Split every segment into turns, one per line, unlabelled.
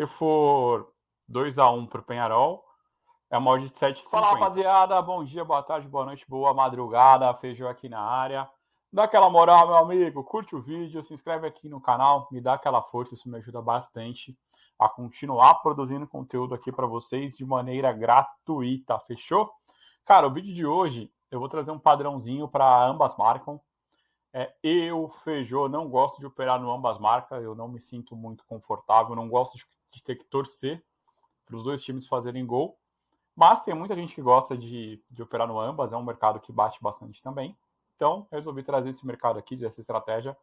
Se for 2 a 1 para o Penharol, é uma odd de 7,50. Fala, rapaziada. Bom dia, boa tarde, boa noite, boa madrugada. Feijão aqui na área. Dá aquela moral, meu amigo. Curte o vídeo, se inscreve aqui no canal, me dá aquela força, isso me ajuda bastante a continuar produzindo conteúdo aqui para vocês de maneira gratuita, fechou? Cara, o vídeo de hoje eu vou trazer um padrãozinho para ambas marcas. É, eu, Feijô, não gosto de operar no ambas marcas, eu não me sinto muito confortável, não gosto de, de ter que torcer para os dois times fazerem gol. Mas tem muita gente que gosta de, de operar no ambas, é um mercado que bate bastante também. Então, resolvi trazer esse mercado aqui, essa estratégia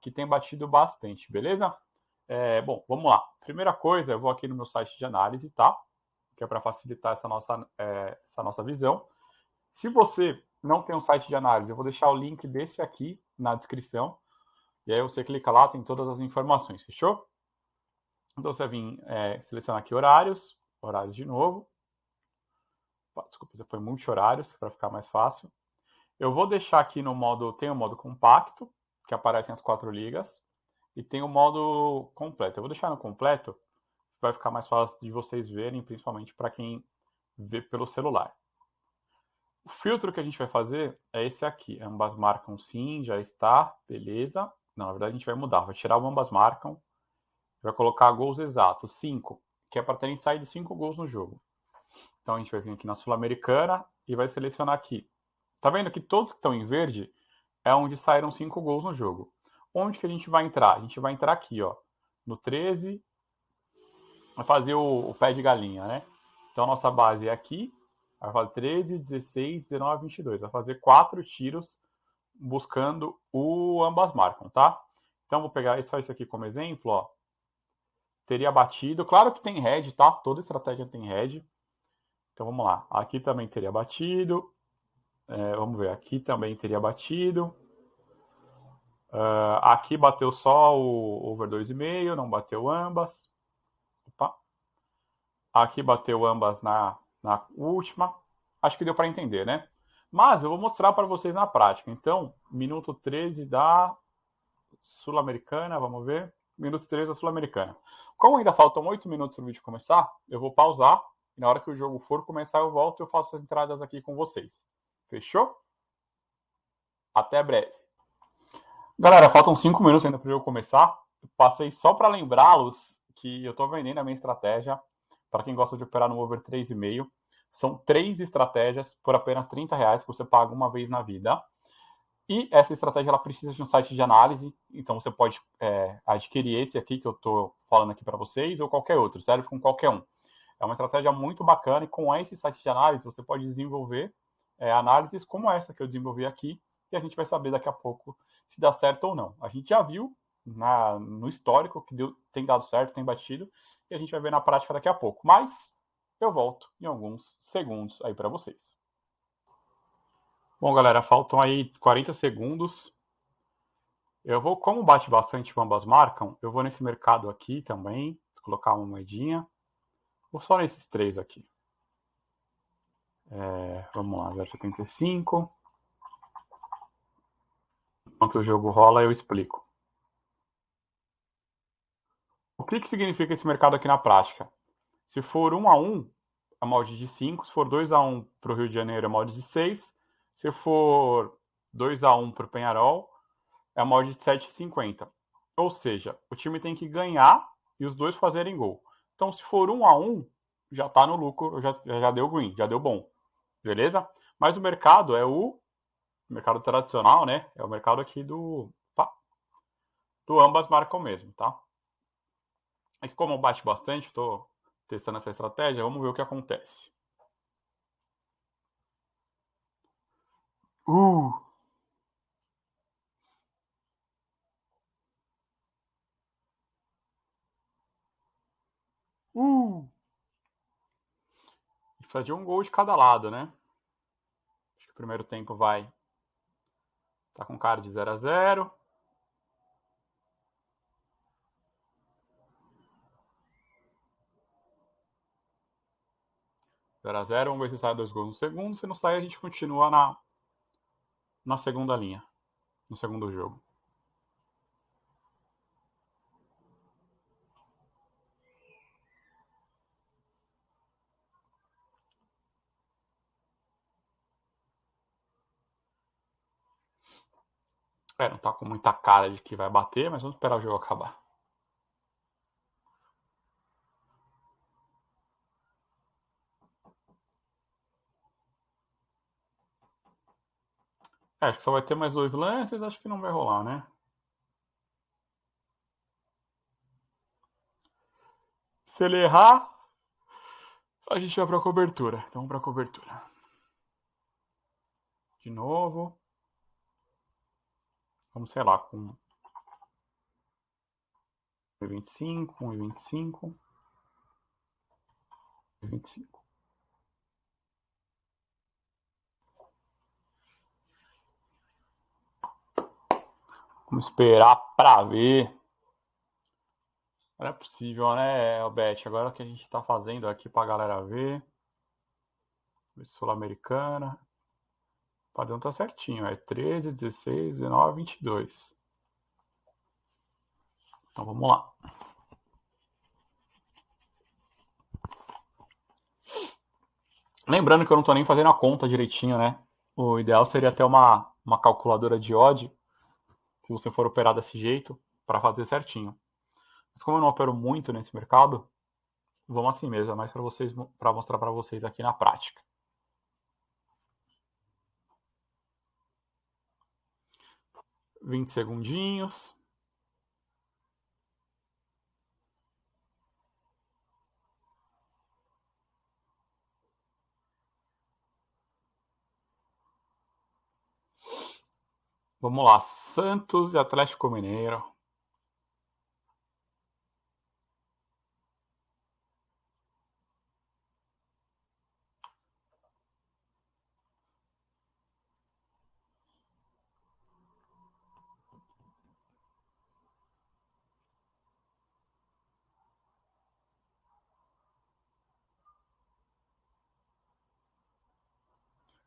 que tem batido bastante, beleza? É, bom, vamos lá. Primeira coisa, eu vou aqui no meu site de análise, tá? Que é para facilitar essa nossa, é, essa nossa visão. Se você não tem um site de análise, eu vou deixar o link desse aqui na descrição. E aí você clica lá, tem todas as informações, fechou? Então você vai vir é, selecionar aqui horários, horários de novo. Desculpa, você foi multi-horários para ficar mais fácil. Eu vou deixar aqui no modo, tem o modo compacto, que aparecem as quatro ligas, e tem o modo completo. Eu vou deixar no completo, vai ficar mais fácil de vocês verem, principalmente para quem vê pelo celular. O filtro que a gente vai fazer é esse aqui. Ambas marcam sim, já está, beleza. Não, na verdade a gente vai mudar, vai tirar o ambas marcam, vai colocar gols exatos, 5, que é para terem saído 5 gols no jogo. Então a gente vai vir aqui na Sul-Americana e vai selecionar aqui Tá vendo que todos que estão em verde é onde saíram cinco gols no jogo. Onde que a gente vai entrar? A gente vai entrar aqui, ó, no 13, vai fazer o, o pé de galinha, né? Então a nossa base é aqui, vai fazer 13, 16, 19, 22. Vai fazer quatro tiros buscando o ambas marcam, tá? Então vou pegar só isso aqui como exemplo, ó. Teria batido, claro que tem head, tá? Toda estratégia tem head. Então vamos lá. Aqui também teria batido, é, vamos ver, aqui também teria batido. Uh, aqui bateu só o over 2,5, não bateu ambas. Opa. Aqui bateu ambas na, na última. Acho que deu para entender, né? Mas eu vou mostrar para vocês na prática. Então, minuto 13 da Sul-Americana, vamos ver. Minuto 13 da Sul-Americana. Como ainda faltam 8 minutos para o vídeo começar, eu vou pausar. E na hora que o jogo for começar, eu volto e eu faço as entradas aqui com vocês. Fechou? Até breve. Galera, faltam cinco minutos ainda para eu começar. Passei só para lembrá-los que eu estou vendendo a minha estratégia para quem gosta de operar no over 3,5. São três estratégias por apenas 30 reais que você paga uma vez na vida. E essa estratégia ela precisa de um site de análise, então você pode é, adquirir esse aqui que eu estou falando aqui para vocês ou qualquer outro, serve com qualquer um. É uma estratégia muito bacana e com esse site de análise você pode desenvolver é, análises como essa que eu desenvolvi aqui, e a gente vai saber daqui a pouco se dá certo ou não. A gente já viu na, no histórico que deu, tem dado certo, tem batido, e a gente vai ver na prática daqui a pouco. Mas eu volto em alguns segundos aí para vocês. Bom, galera, faltam aí 40 segundos. Eu vou, como bate bastante ambas marcam, eu vou nesse mercado aqui também, colocar uma moedinha. Vou só nesses três aqui. É, vamos lá, 0,75. Enquanto o jogo rola, eu explico. O que, que significa esse mercado aqui na prática? Se for 1 a 1, é molde de 5. Se for 2 a 1 para o Rio de Janeiro, é molde de 6. Se for 2 a 1 para o Penharol, é molde de 7,50. Ou seja, o time tem que ganhar e os dois fazerem gol. Então, se for 1 a 1, já está no lucro, já, já deu green, já deu bom. Beleza? Mas o mercado é o mercado tradicional, né? É o mercado aqui do do ambas marcam mesmo, tá? Aqui como bate bastante, estou testando essa estratégia, vamos ver o que acontece. Uh! Uh! Precisa de um gol de cada lado, né? Acho que o primeiro tempo vai. Tá com cara de 0 a 0 0 a 0 Vamos ver se sai dois gols no segundo. Se não sair, a gente continua na, na segunda linha, no segundo jogo. É, não tá com muita cara de que vai bater, mas vamos esperar o jogo acabar. É, só vai ter mais dois lances, acho que não vai rolar, né? Se ele errar, a gente vai pra cobertura. Então pra cobertura. De novo. Vamos, sei lá, com 1,25, 1,25, 1,25. Vamos esperar pra ver. Não é possível, né, Albete? Agora o que a gente está fazendo aqui para a galera ver. Sul-Americana. O padrão tá certinho. É 13, 16, 19, 22. Então vamos lá. Lembrando que eu não estou nem fazendo a conta direitinho, né? O ideal seria ter uma, uma calculadora de odd, se você for operar desse jeito, para fazer certinho. Mas como eu não opero muito nesse mercado, vamos assim mesmo, é mais para vocês, para mostrar para vocês aqui na prática. Vinte segundinhos. Vamos lá, Santos e Atlético Mineiro.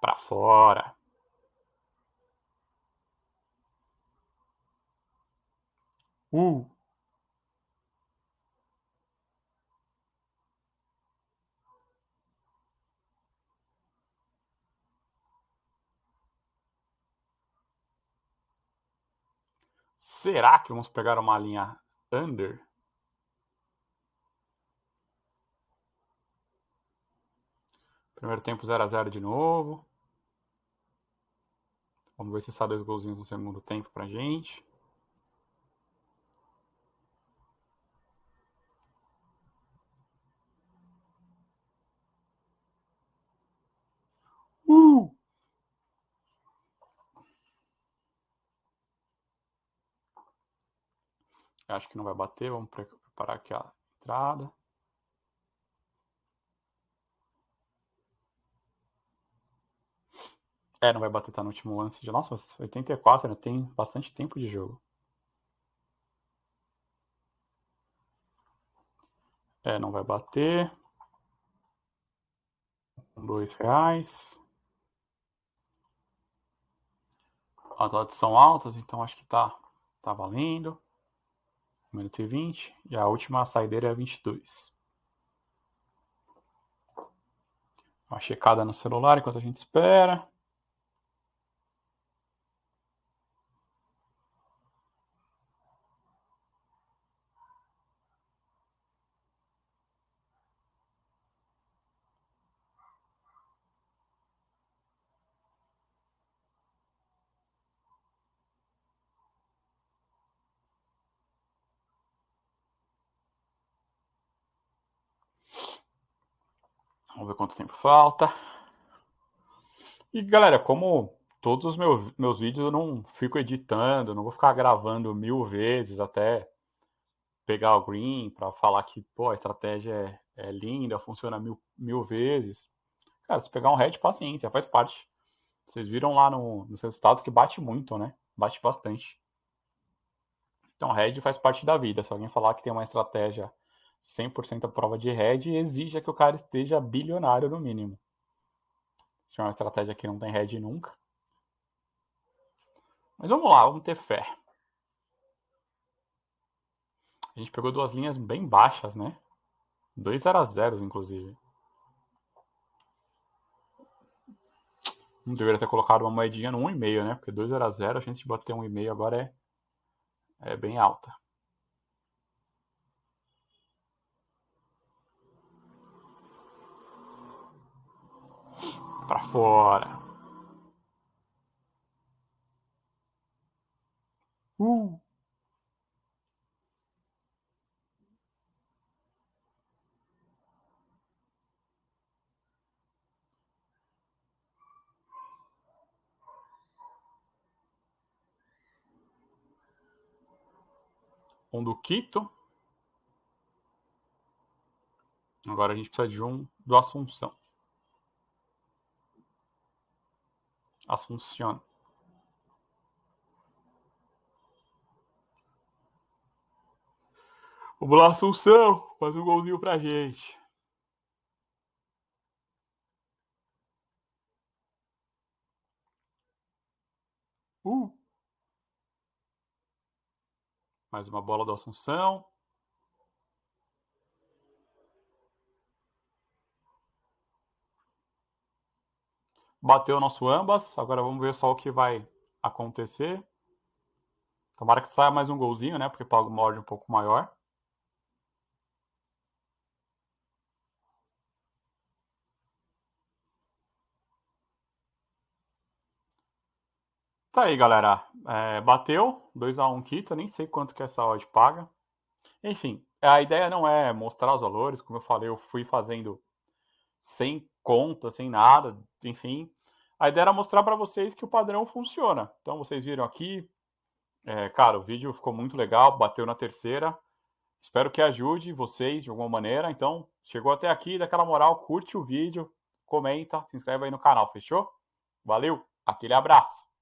para fora. Uh. Será que vamos pegar uma linha under? Primeiro tempo 0 a 0 de novo. Vamos ver se sai dois golzinhos no segundo tempo pra gente. Acho que não vai bater. Vamos preparar aqui a entrada. É, não vai bater, tá no último lance de. Nossa, 84, né? Tem bastante tempo de jogo. É, não vai bater. Dois reais. As odds são altas, então acho que tá, tá valendo. 1 minuto e 20. E a última saideira é 22. Uma checada no celular enquanto a gente espera. Vamos ver quanto tempo falta. E galera, como todos os meus, meus vídeos eu não fico editando, não vou ficar gravando mil vezes até pegar o green para falar que pô, a estratégia é, é, linda, funciona mil, mil vezes. Cara, se pegar um head, paciência, faz parte. Vocês viram lá no, nos resultados que bate muito, né? Bate bastante. Então, head faz parte da vida. Se alguém falar que tem uma estratégia 100% a prova de head exija que o cara esteja bilionário no mínimo. Se é uma estratégia que não tem head nunca. Mas vamos lá, vamos ter fé. A gente pegou duas linhas bem baixas, né? Dois 0 a 0 inclusive. Não deveria ter colocado uma moedinha no 1,5, né? Porque 2 era 0, a chance de bater 1,5 agora é, é bem alta. Pra fora. Uh! um do Quito. Agora a gente precisa de um do Assunção. Assunção. Vamos lá, Assunção. Faz um golzinho pra gente. Uh! Mais uma bola do Assunção. Bateu o nosso ambas. Agora vamos ver só o que vai acontecer. Tomara que saia mais um golzinho, né? Porque paga uma ordem um pouco maior. Tá aí, galera. É, bateu 2x1 Kita, nem sei quanto que essa odd paga. Enfim, a ideia não é mostrar os valores, como eu falei, eu fui fazendo sem conta, sem nada, enfim. A ideia era mostrar para vocês que o padrão funciona. Então, vocês viram aqui, é, cara, o vídeo ficou muito legal, bateu na terceira. Espero que ajude vocês de alguma maneira. Então, chegou até aqui, daquela moral, curte o vídeo, comenta, se inscreve aí no canal, fechou? Valeu, aquele abraço!